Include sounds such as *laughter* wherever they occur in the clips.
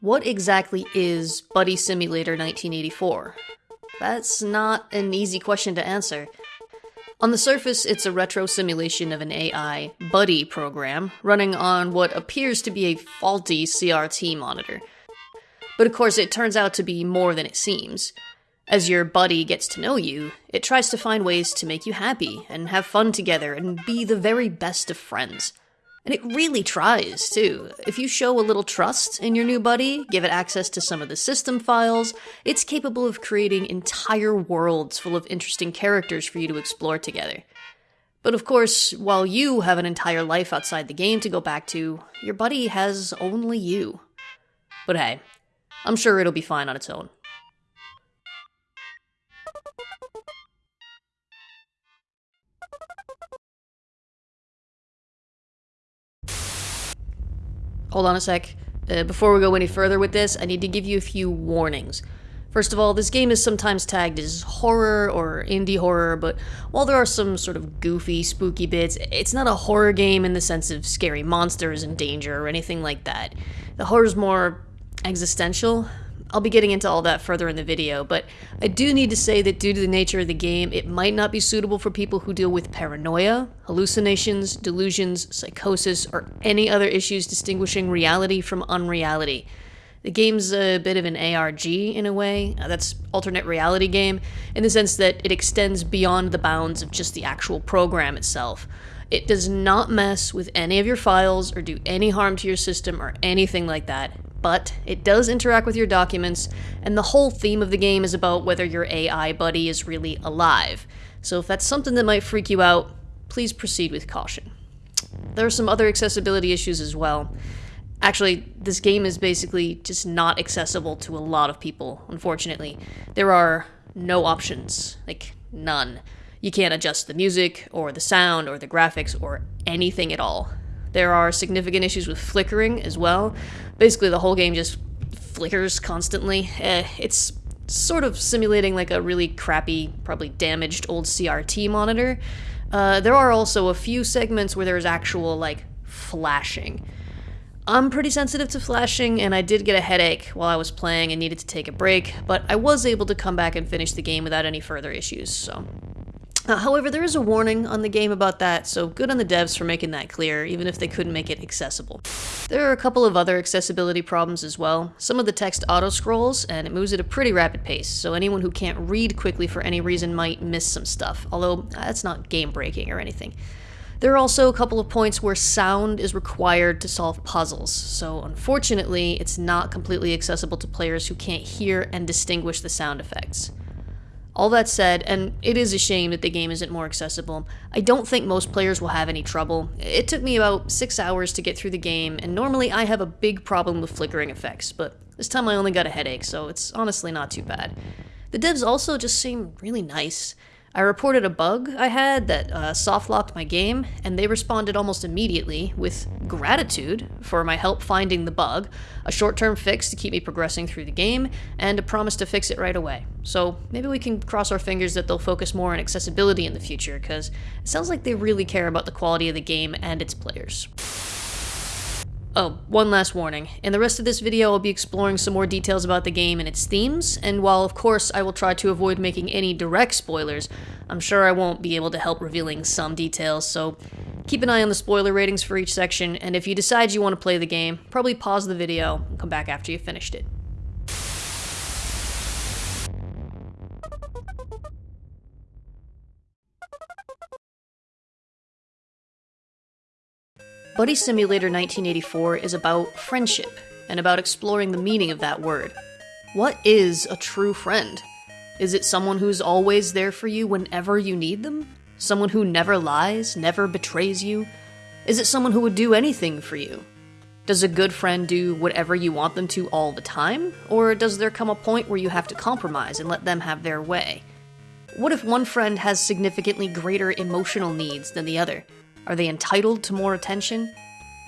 What exactly is Buddy Simulator 1984? That's not an easy question to answer. On the surface, it's a retro simulation of an AI buddy program running on what appears to be a faulty CRT monitor. But of course, it turns out to be more than it seems. As your buddy gets to know you, it tries to find ways to make you happy and have fun together and be the very best of friends. And it really tries, too. If you show a little trust in your new buddy, give it access to some of the system files, it's capable of creating entire worlds full of interesting characters for you to explore together. But of course, while you have an entire life outside the game to go back to, your buddy has only you. But hey, I'm sure it'll be fine on its own. Hold on a sec. Uh, before we go any further with this, I need to give you a few warnings. First of all, this game is sometimes tagged as horror or indie horror, but while there are some sort of goofy, spooky bits, it's not a horror game in the sense of scary monsters and danger or anything like that. The horror is more existential, I'll be getting into all that further in the video, but I do need to say that due to the nature of the game, it might not be suitable for people who deal with paranoia, hallucinations, delusions, psychosis, or any other issues distinguishing reality from unreality. The game's a bit of an ARG in a way, uh, that's alternate reality game, in the sense that it extends beyond the bounds of just the actual program itself. It does not mess with any of your files or do any harm to your system or anything like that but it does interact with your documents, and the whole theme of the game is about whether your AI buddy is really alive. So if that's something that might freak you out, please proceed with caution. There are some other accessibility issues as well. Actually, this game is basically just not accessible to a lot of people, unfortunately. There are no options, like none. You can't adjust the music, or the sound, or the graphics, or anything at all. There are significant issues with flickering as well. Basically, the whole game just flickers constantly. Eh, it's sort of simulating like a really crappy, probably damaged old CRT monitor. Uh, there are also a few segments where there's actual, like, flashing. I'm pretty sensitive to flashing, and I did get a headache while I was playing and needed to take a break, but I was able to come back and finish the game without any further issues, so uh, however, there is a warning on the game about that, so good on the devs for making that clear, even if they couldn't make it accessible. There are a couple of other accessibility problems as well. Some of the text auto-scrolls, and it moves at a pretty rapid pace, so anyone who can't read quickly for any reason might miss some stuff, although that's not game-breaking or anything. There are also a couple of points where sound is required to solve puzzles, so unfortunately, it's not completely accessible to players who can't hear and distinguish the sound effects. All that said, and it is a shame that the game isn't more accessible, I don't think most players will have any trouble. It took me about 6 hours to get through the game, and normally I have a big problem with flickering effects, but this time I only got a headache, so it's honestly not too bad. The devs also just seem really nice. I reported a bug I had that uh, soft locked my game, and they responded almost immediately with gratitude for my help finding the bug, a short term fix to keep me progressing through the game, and a promise to fix it right away. So maybe we can cross our fingers that they'll focus more on accessibility in the future, because it sounds like they really care about the quality of the game and its players. Oh, one last warning. In the rest of this video, I'll be exploring some more details about the game and its themes, and while of course I will try to avoid making any direct spoilers, I'm sure I won't be able to help revealing some details, so keep an eye on the spoiler ratings for each section, and if you decide you want to play the game, probably pause the video and come back after you've finished it. Buddy Simulator 1984 is about friendship and about exploring the meaning of that word. What is a true friend? Is it someone who's always there for you whenever you need them? Someone who never lies, never betrays you? Is it someone who would do anything for you? Does a good friend do whatever you want them to all the time? Or does there come a point where you have to compromise and let them have their way? What if one friend has significantly greater emotional needs than the other? Are they entitled to more attention?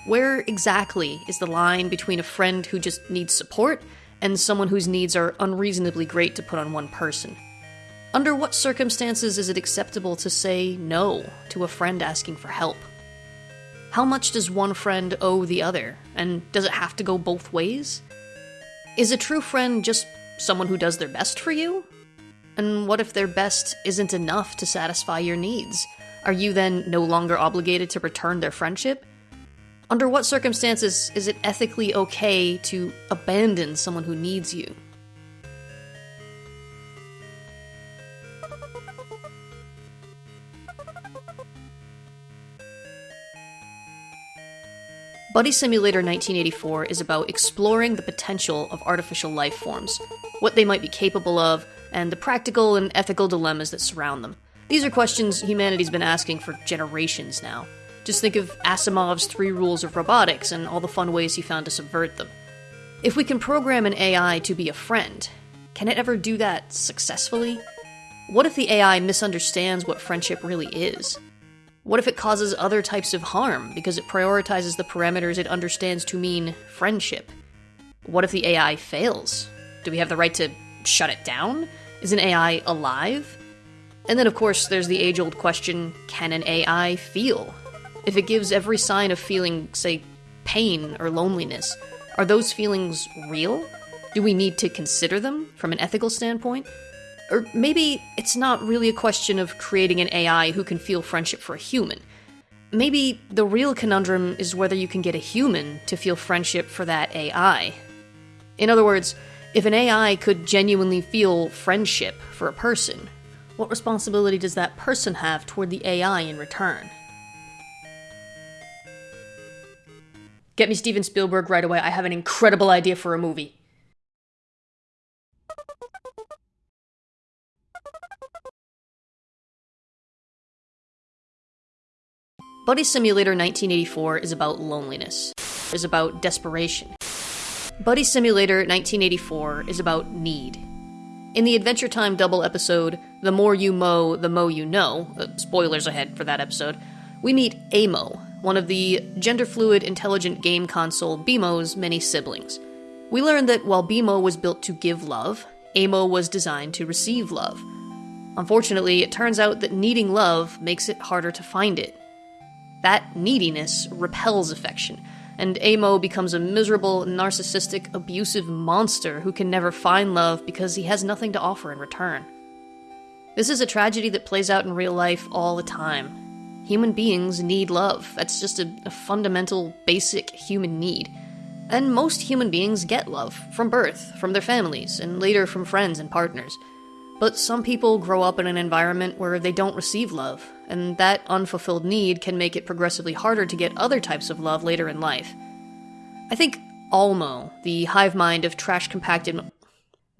Where exactly is the line between a friend who just needs support and someone whose needs are unreasonably great to put on one person? Under what circumstances is it acceptable to say no to a friend asking for help? How much does one friend owe the other, and does it have to go both ways? Is a true friend just someone who does their best for you? And what if their best isn't enough to satisfy your needs? Are you then no longer obligated to return their friendship? Under what circumstances is it ethically okay to abandon someone who needs you? Buddy Simulator 1984 is about exploring the potential of artificial life forms, what they might be capable of, and the practical and ethical dilemmas that surround them. These are questions humanity's been asking for generations now. Just think of Asimov's three rules of robotics and all the fun ways he found to subvert them. If we can program an AI to be a friend, can it ever do that successfully? What if the AI misunderstands what friendship really is? What if it causes other types of harm because it prioritizes the parameters it understands to mean friendship? What if the AI fails? Do we have the right to shut it down? Is an AI alive? And then, of course, there's the age old question can an AI feel? If it gives every sign of feeling, say, pain or loneliness, are those feelings real? Do we need to consider them from an ethical standpoint? Or maybe it's not really a question of creating an AI who can feel friendship for a human. Maybe the real conundrum is whether you can get a human to feel friendship for that AI. In other words, if an AI could genuinely feel friendship for a person, what responsibility does that person have toward the AI in return? Get me Steven Spielberg right away. I have an incredible idea for a movie. Buddy Simulator 1984 is about loneliness, is about desperation. Buddy Simulator 1984 is about need. In the Adventure Time double episode, The More You Moe, The Moe You Know, uh, spoilers ahead for that episode, we meet Amo, one of the gender fluid intelligent game console BMO's many siblings. We learn that while BEMO was built to give love, Amo was designed to receive love. Unfortunately, it turns out that needing love makes it harder to find it, that neediness repels affection, and Amo becomes a miserable, narcissistic, abusive monster who can never find love because he has nothing to offer in return. This is a tragedy that plays out in real life all the time. Human beings need love. That's just a, a fundamental, basic human need. And most human beings get love from birth, from their families, and later from friends and partners. But some people grow up in an environment where they don't receive love, and that unfulfilled need can make it progressively harder to get other types of love later in life. I think Almo, the hive mind of trash compacted.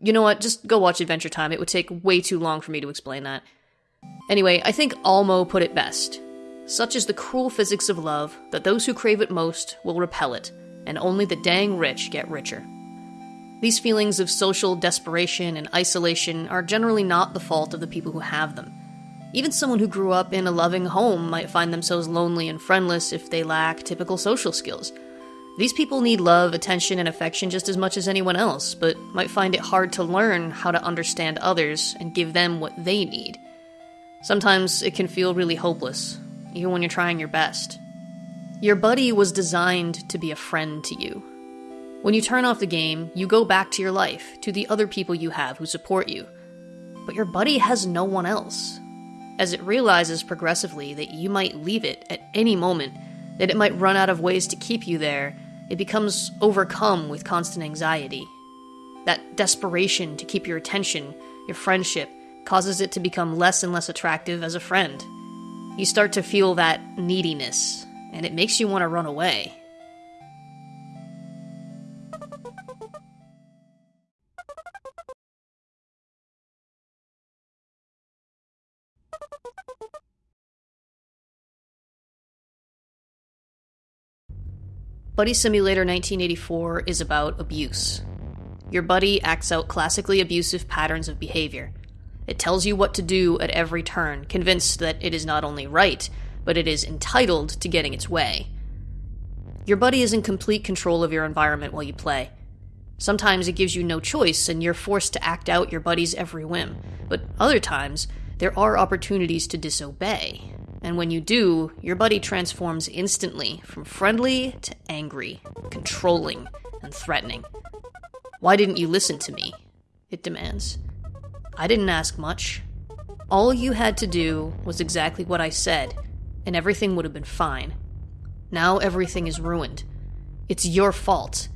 You know what? Just go watch Adventure Time. It would take way too long for me to explain that. Anyway, I think Almo put it best. Such is the cruel physics of love that those who crave it most will repel it, and only the dang rich get richer. These feelings of social desperation and isolation are generally not the fault of the people who have them. Even someone who grew up in a loving home might find themselves lonely and friendless if they lack typical social skills. These people need love, attention, and affection just as much as anyone else, but might find it hard to learn how to understand others and give them what they need. Sometimes it can feel really hopeless, even when you're trying your best. Your buddy was designed to be a friend to you, when you turn off the game, you go back to your life, to the other people you have who support you. But your buddy has no one else. As it realizes progressively that you might leave it at any moment, that it might run out of ways to keep you there, it becomes overcome with constant anxiety. That desperation to keep your attention, your friendship, causes it to become less and less attractive as a friend. You start to feel that neediness, and it makes you want to run away. Buddy Simulator 1984 is about abuse. Your buddy acts out classically abusive patterns of behavior. It tells you what to do at every turn, convinced that it is not only right, but it is entitled to getting its way. Your buddy is in complete control of your environment while you play. Sometimes it gives you no choice and you're forced to act out your buddy's every whim, but other times, there are opportunities to disobey, and when you do, your buddy transforms instantly from friendly to angry, controlling, and threatening. Why didn't you listen to me? It demands. I didn't ask much. All you had to do was exactly what I said, and everything would have been fine. Now everything is ruined. It's your fault.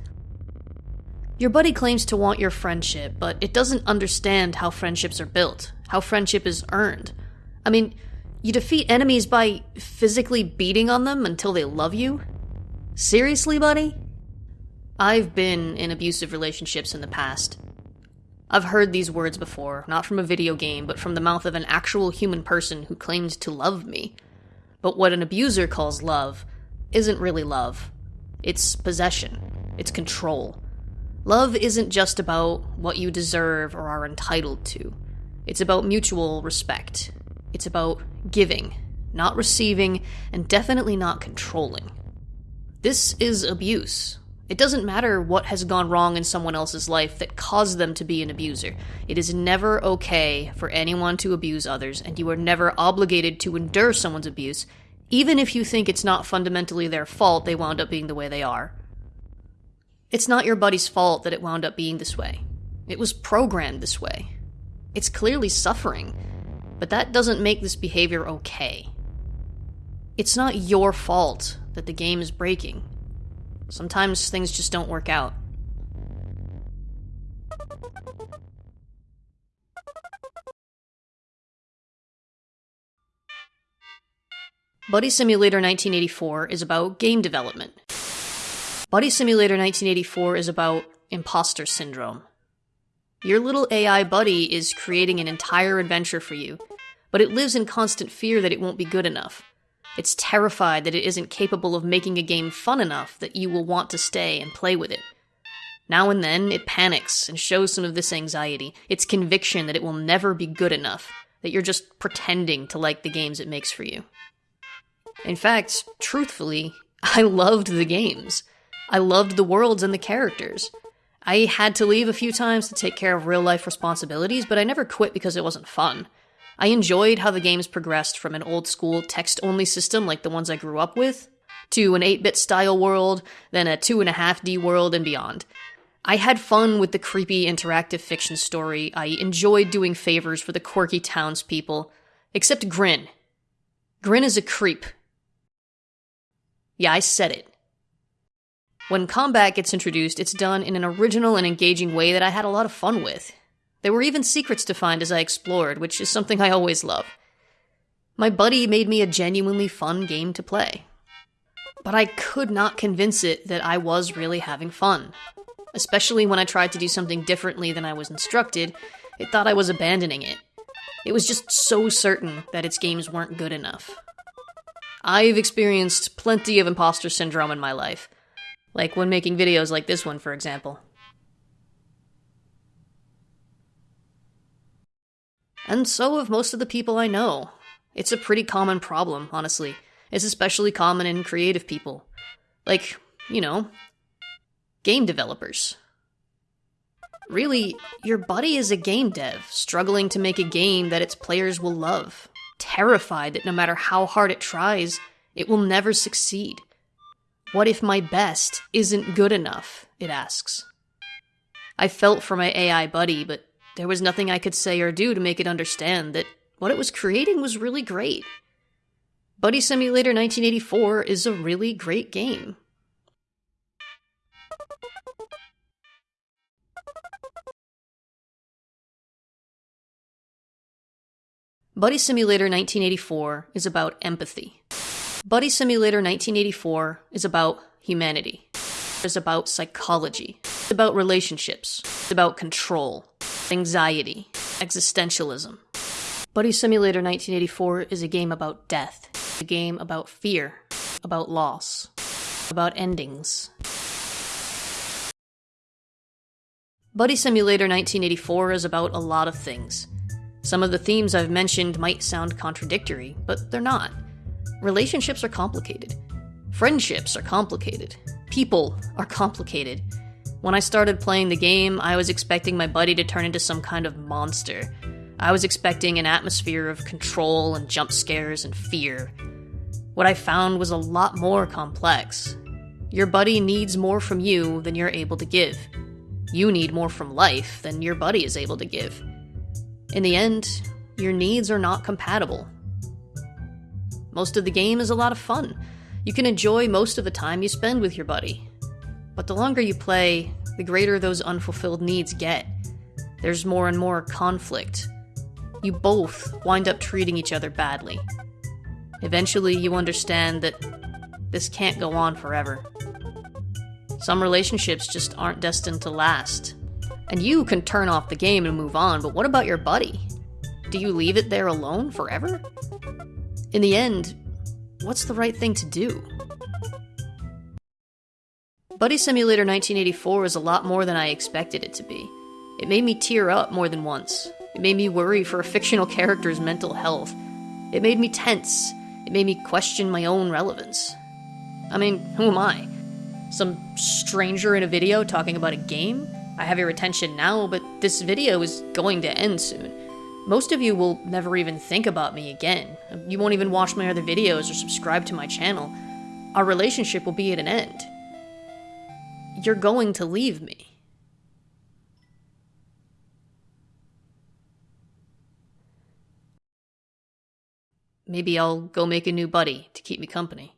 Your buddy claims to want your friendship, but it doesn't understand how friendships are built, how friendship is earned. I mean, you defeat enemies by physically beating on them until they love you? Seriously, buddy? I've been in abusive relationships in the past. I've heard these words before, not from a video game, but from the mouth of an actual human person who claimed to love me. But what an abuser calls love isn't really love. It's possession. It's control. Love isn't just about what you deserve or are entitled to. It's about mutual respect. It's about giving, not receiving, and definitely not controlling. This is abuse. It doesn't matter what has gone wrong in someone else's life that caused them to be an abuser. It is never okay for anyone to abuse others, and you are never obligated to endure someone's abuse, even if you think it's not fundamentally their fault they wound up being the way they are. It's not your buddy's fault that it wound up being this way. It was programmed this way. It's clearly suffering, but that doesn't make this behavior okay. It's not your fault that the game is breaking. Sometimes things just don't work out. Buddy Simulator 1984 is about game development. Buddy Simulator 1984 is about imposter syndrome. Your little AI buddy is creating an entire adventure for you, but it lives in constant fear that it won't be good enough. It's terrified that it isn't capable of making a game fun enough that you will want to stay and play with it. Now and then, it panics and shows some of this anxiety, its conviction that it will never be good enough, that you're just pretending to like the games it makes for you. In fact, truthfully, *laughs* I loved the games. I loved the worlds and the characters. I had to leave a few times to take care of real life responsibilities, but I never quit because it wasn't fun. I enjoyed how the games progressed from an old school text only system like the ones I grew up with, to an 8 bit style world, then a 2.5D world, and beyond. I had fun with the creepy interactive fiction story. I enjoyed doing favors for the quirky townspeople. Except Grin. Grin is a creep. Yeah, I said it. When combat gets introduced, it's done in an original and engaging way that I had a lot of fun with. There were even secrets to find as I explored, which is something I always love. My buddy made me a genuinely fun game to play. But I could not convince it that I was really having fun. Especially when I tried to do something differently than I was instructed, it thought I was abandoning it. It was just so certain that its games weren't good enough. I've experienced plenty of imposter syndrome in my life, like when making videos like this one, for example. And so have most of the people I know. It's a pretty common problem, honestly. It's especially common in creative people. Like, you know, game developers. Really, your buddy is a game dev, struggling to make a game that its players will love, terrified that no matter how hard it tries, it will never succeed. What if my best isn't good enough? It asks. I felt for my AI buddy, but there was nothing I could say or do to make it understand that what it was creating was really great. Buddy Simulator 1984 is a really great game. Buddy Simulator 1984 is about empathy. Buddy Simulator 1984 is about humanity. It's about psychology. It's about relationships. It's about control, anxiety, existentialism. Buddy Simulator 1984 is a game about death, a game about fear, about loss, about endings. Buddy Simulator 1984 is about a lot of things. Some of the themes I've mentioned might sound contradictory, but they're not. Relationships are complicated. Friendships are complicated. People are complicated. When I started playing the game, I was expecting my buddy to turn into some kind of monster. I was expecting an atmosphere of control and jump scares and fear. What I found was a lot more complex. Your buddy needs more from you than you're able to give. You need more from life than your buddy is able to give. In the end, your needs are not compatible. Most of the game is a lot of fun. You can enjoy most of the time you spend with your buddy. But the longer you play, the greater those unfulfilled needs get. There's more and more conflict. You both wind up treating each other badly. Eventually, you understand that this can't go on forever. Some relationships just aren't destined to last. And you can turn off the game and move on, but what about your buddy? Do you leave it there alone forever? In the end, what's the right thing to do? Buddy Simulator 1984 is a lot more than I expected it to be. It made me tear up more than once. It made me worry for a fictional character's mental health. It made me tense. It made me question my own relevance. I mean, who am I? Some stranger in a video talking about a game? I have your attention now, but this video is going to end soon. Most of you will never even think about me again. You won't even watch my other videos or subscribe to my channel. Our relationship will be at an end. You're going to leave me. Maybe I'll go make a new buddy to keep me company.